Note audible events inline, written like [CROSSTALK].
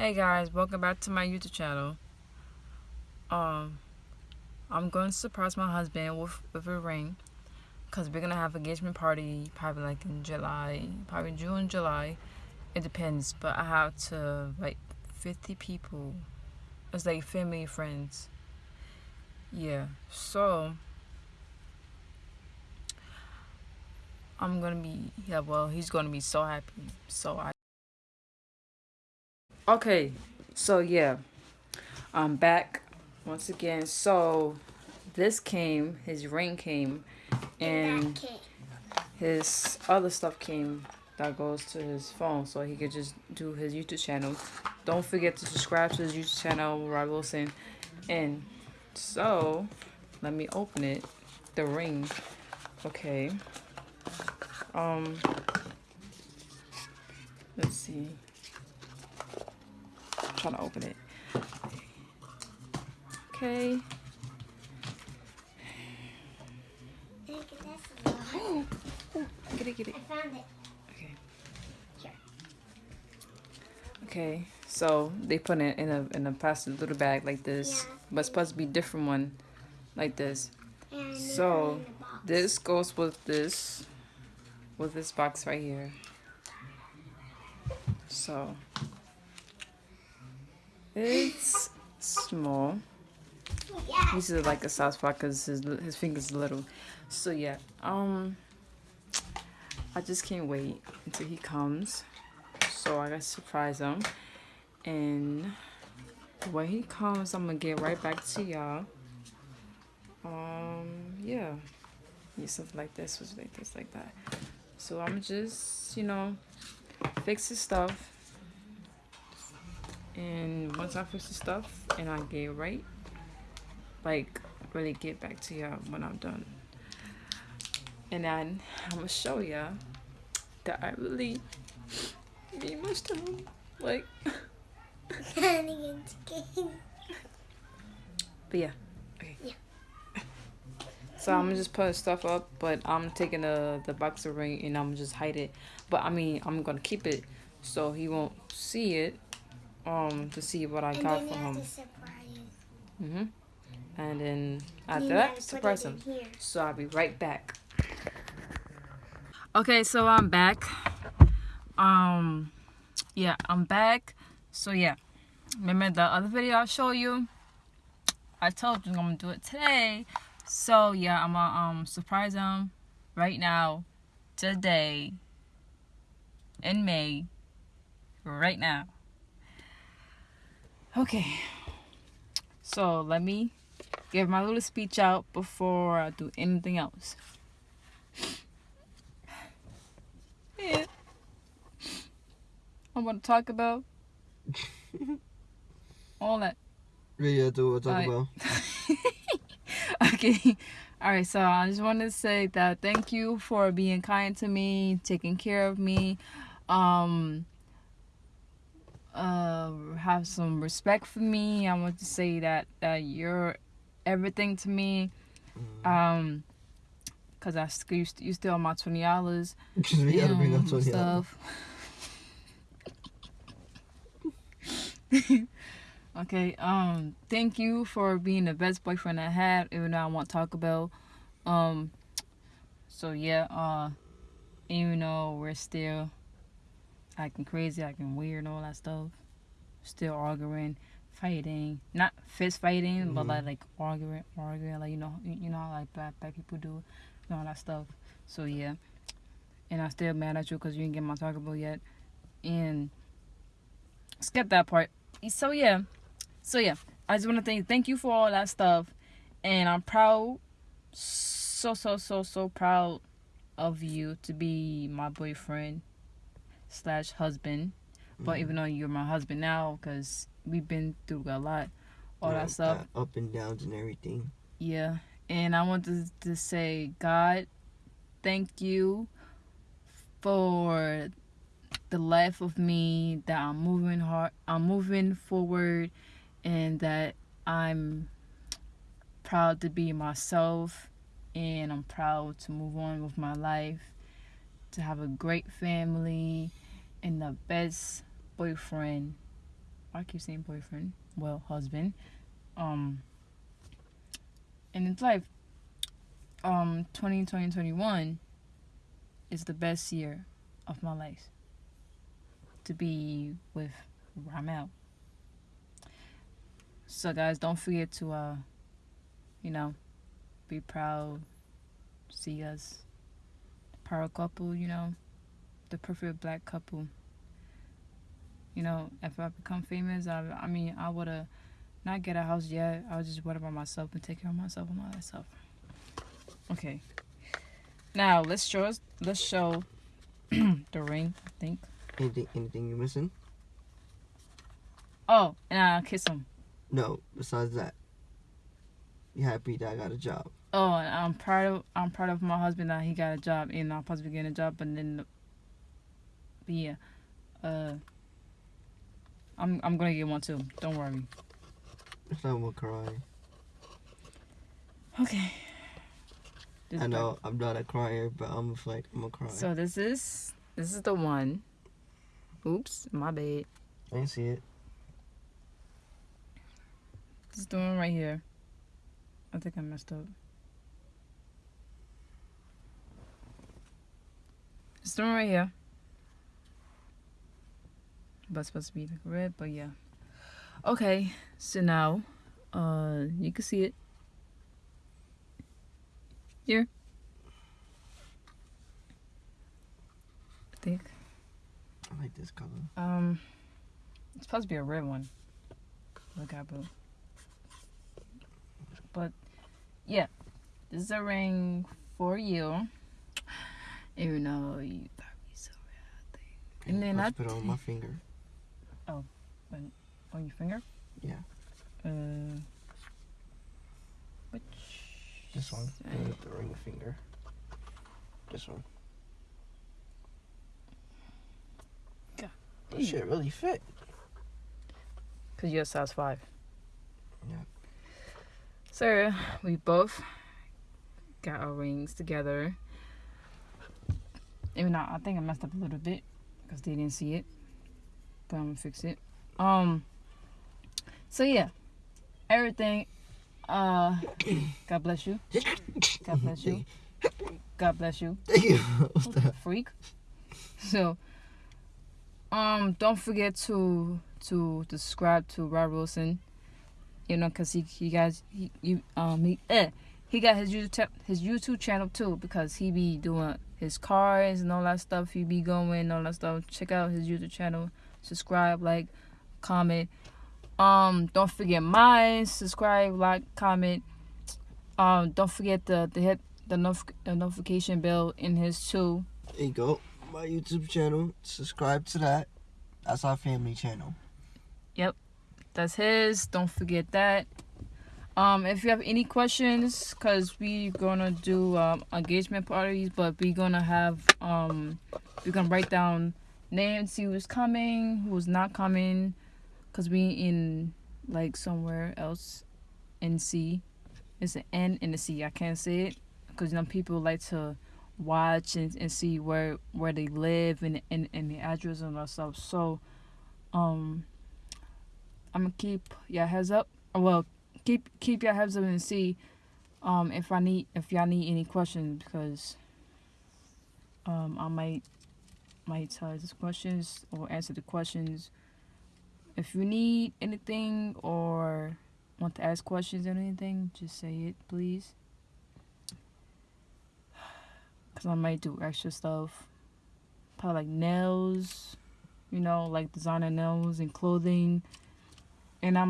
Hey guys, welcome back to my YouTube channel. Um, I'm going to surprise my husband with, with a ring. Because we're going to have engagement party probably like in July, probably June, July. It depends, but I have to like 50 people. It's like family, friends. Yeah, so I'm gonna be yeah. Well, he's gonna be so happy. So I. Okay, so yeah, I'm back once again. So this came, his ring came, and his other stuff came that goes to his phone, so he could just do his YouTube channel. Don't forget to subscribe to his YouTube channel, Rob Wilson, and so let me open it. The ring. Okay. Um. Let's see. I'm trying to open it. Okay. Oh, oh, get it, get it. I found it. Okay. Here. Okay. So they put it in a in a plastic little bag like this, Yeah. but it's supposed to be different one, like this. And So, in the box. This goes with this, with this box right here. So, it's small. This is like a soft spot because his his fingers little. So yeah, um, I just can't wait until he comes. So I gotta surprise him, and when he comes, I'm gonna get right back to y'all. Um, yeah, yeah, something like this was like this, like that. So I'm just, you know, fix his stuff. And once I fix the stuff and I get right, like really get back to y'all when I'm done. And then I'm gonna show y'all that I really need much time. Like, [LAUGHS] but yeah. Okay. Yeah. So I'm just putting stuff up, but I'm taking the the boxer ring and I'm just hide it. But I mean, I'm gonna keep it so he won't see it. Um, to see what I and got for him. Mhm. And then after that, surprise him. So I'll be right back. Okay, so I'm back. Um, yeah, I'm back. So yeah, remember the other video I showed you? I told you I'm gonna do it today. So yeah, I'm gonna um surprise him right now, today, in May, right now. Okay. So let me give my little speech out before I do anything else. Yeah. I want to talk about [LAUGHS] all that. Yeah, do what talk [LAUGHS] Alright. about. okay. All right. So I just wanted to say that thank you for being kind to me, taking care of me, um, uh, have some respect for me. I want to say that that you're everything to me. Um, cause I you, st- you still my twenty dollars. Because we gotta bring up Tony out. stuff. [LAUGHS] okay, um, thank you for being the best boyfriend I had, even though I want Taco Bell. Um, so yeah, uh, even though we're still acting crazy, acting weird, and all that stuff, still arguing, fighting, not fist fighting, but Mhm. like like arguing, arguing, like you know, you you know how like bad bad people do, and all that stuff. So yeah, and I'm still mad at you because you didn't get my Taco Bell yet, and skip that part. So yeah, so yeah, I just want to thank thank you for all that stuff, and I'm proud, so so so so proud of you to be my boyfriend slash husband. But Mhm. even though you're my husband now, because we've been through a lot, all Yeah, that stuff. Up and downs and everything. Yeah, and I wanted to say, God, thank you for the life of me that I'm moving hard, I'm moving forward, and that I'm proud to be myself, and I'm proud to move on with my life, to have a great family, and the best boyfriend I keep saying boyfriend. Well, husband. Um. And it's like, um, 20, 2021 is the best year of my life. To be with Ramel. So guys, don't forget to uh, you know, be proud. See us, power couple. You know, the perfect black couple. You know, if I become famous, I, I mean, I would have not get a house yet. I would just worry about myself and take care of myself and all that stuff. Okay. Now let's show us. Let's show [CLEARS THROAT] the ring. I think. Anything anything you missing? Oh, and I'll kiss him. No. Besides that, you happy that I got a job? Oh, and I'm proud of I'm proud of my husband that he got a job and I'm supposed to be getting a job, but then, but yeah, uh, I'm I'm gonna get one too. Don't worry. If I'm gonna cry. Okay. This I know I'm not a crier, but I'm like I'm gonna cry. So this is this is the one. Oops, my bad. I didn't see it. This is the one right here. I think I messed up. It's the one right here. But it's supposed to be like red, but yeah. Okay, so now, uh, you can see it. Here. I think. I like this color. Um, it's supposed to be a red one. Look at boo. But yeah, this is a ring for you. Even though you probably so bad. And then I- put it on my finger. On your finger? Yeah. Uh, which? This one. side? The, the ring finger. This one. God This shit really fit. Cause you're a size five. Yeah. So we both got our rings together. Even though I think I messed up a little bit because they didn't see it, but I'm gonna fix it. Um. So yeah, everything. Uh, God bless you. God bless you. God bless you. Thank you. [LAUGHS] Freak. So, um, don't forget to to subscribe to Rob Wilson. You know, cause he he guys he you um he eh he got his YouTube his YouTube channel too because he be doing his cars and all that stuff. He be going and all that stuff. Check out his YouTube channel. Subscribe, like, comment. Um, don't forget mine. Subscribe, like, comment. Um, don't forget the the hit the, notif- the notification bell in his too. There you go. My YouTube channel. Subscribe to that. That's our family channel. Yep. That's his. Don't forget that. Um, if you have any questions, cause we gonna do um, engagement parties, but we gonna have um, we gonna write down names, see who's coming, who's not coming, cause we in like somewhere else, in C. It's an N and a C. I can't say it, cause you know people like to watch and, and see where where they live and and, and the address and all stuff. So, um. I'm gonna keep your heads up. Well, keep keep your heads up and see um if I need if y'all need any questions because um I might might tell these questions or answer the questions. If you need anything or want to ask questions or anything, just say it, please. [SIGHS] Cause I might do extra stuff, probably like nails, you know, like designer nails and clothing and I'm